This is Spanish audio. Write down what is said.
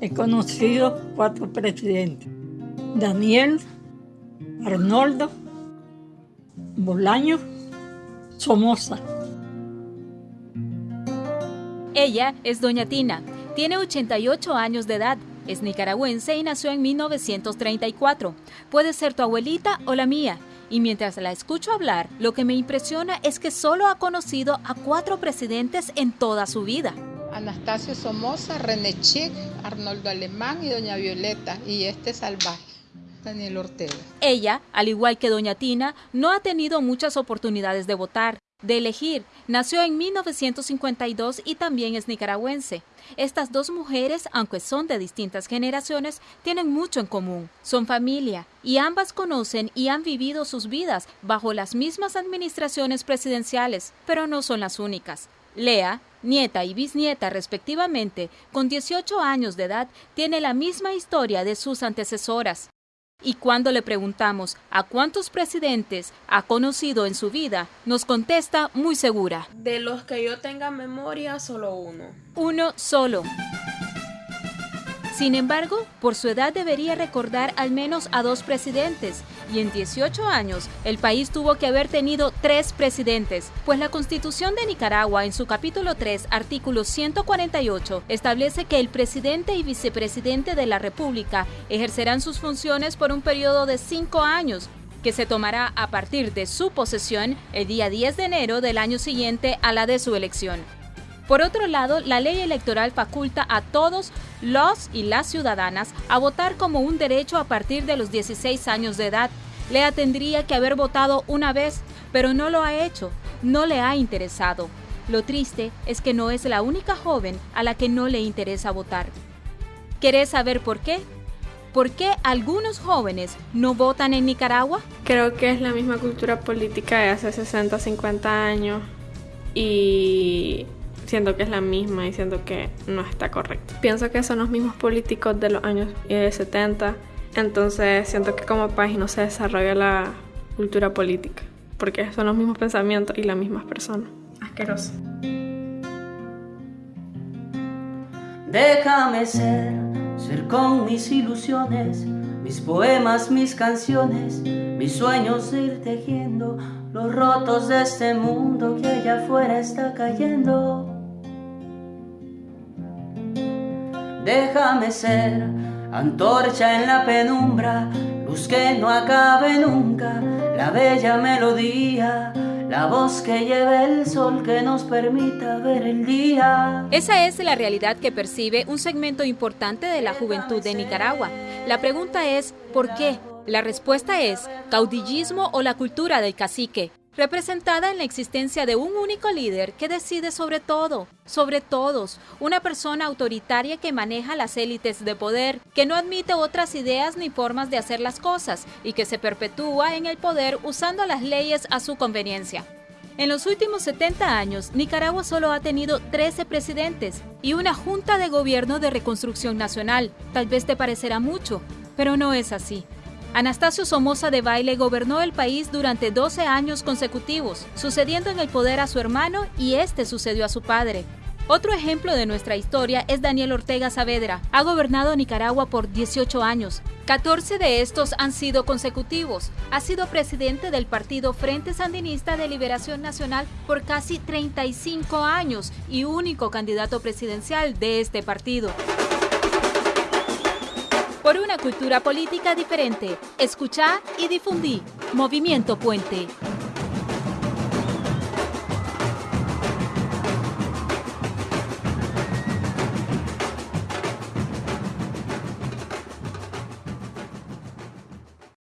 He conocido cuatro presidentes. Daniel, Arnoldo, Bolaño, Somoza. Ella es doña Tina, tiene 88 años de edad, es nicaragüense y nació en 1934. Puede ser tu abuelita o la mía. Y mientras la escucho hablar, lo que me impresiona es que solo ha conocido a cuatro presidentes en toda su vida. Anastasio Somoza, René Chic, Arnoldo Alemán y doña Violeta. Y este salvaje. Daniel Ortega. Ella, al igual que doña Tina, no ha tenido muchas oportunidades de votar de elegir. Nació en 1952 y también es nicaragüense. Estas dos mujeres, aunque son de distintas generaciones, tienen mucho en común. Son familia y ambas conocen y han vivido sus vidas bajo las mismas administraciones presidenciales, pero no son las únicas. Lea, nieta y bisnieta respectivamente, con 18 años de edad, tiene la misma historia de sus antecesoras. Y cuando le preguntamos a cuántos presidentes ha conocido en su vida, nos contesta muy segura. De los que yo tenga memoria, solo uno. Uno solo. Sin embargo, por su edad debería recordar al menos a dos presidentes, y en 18 años el país tuvo que haber tenido tres presidentes, pues la Constitución de Nicaragua en su capítulo 3, artículo 148, establece que el presidente y vicepresidente de la República ejercerán sus funciones por un periodo de cinco años, que se tomará a partir de su posesión el día 10 de enero del año siguiente a la de su elección. Por otro lado, la ley electoral faculta a todos los y las ciudadanas a votar como un derecho a partir de los 16 años de edad. Lea tendría que haber votado una vez, pero no lo ha hecho, no le ha interesado. Lo triste es que no es la única joven a la que no le interesa votar. ¿Querés saber por qué? ¿Por qué algunos jóvenes no votan en Nicaragua? Creo que es la misma cultura política de hace 60, 50 años y siento que es la misma y siento que no está correcto. Pienso que son los mismos políticos de los años 70, entonces siento que como país no se desarrolla la cultura política, porque son los mismos pensamientos y las mismas personas. Asqueroso. Déjame ser, ser con mis ilusiones, mis poemas, mis canciones, mis sueños ir tejiendo los rotos de este mundo que allá afuera está cayendo. déjame ser antorcha en la penumbra, luz no acabe nunca, la bella melodía. La voz que lleva el sol que nos permita ver el día. Esa es la realidad que percibe un segmento importante de la juventud de Nicaragua. La pregunta es, ¿por qué? La respuesta es, caudillismo o la cultura del cacique representada en la existencia de un único líder que decide sobre todo, sobre todos, una persona autoritaria que maneja las élites de poder, que no admite otras ideas ni formas de hacer las cosas y que se perpetúa en el poder usando las leyes a su conveniencia. En los últimos 70 años, Nicaragua solo ha tenido 13 presidentes y una Junta de Gobierno de Reconstrucción Nacional. Tal vez te parecerá mucho, pero no es así. Anastasio Somoza de Baile gobernó el país durante 12 años consecutivos, sucediendo en el poder a su hermano y este sucedió a su padre. Otro ejemplo de nuestra historia es Daniel Ortega Saavedra. Ha gobernado Nicaragua por 18 años. 14 de estos han sido consecutivos. Ha sido presidente del partido Frente Sandinista de Liberación Nacional por casi 35 años y único candidato presidencial de este partido por una cultura política diferente. Escuchar y difundir. Movimiento Puente.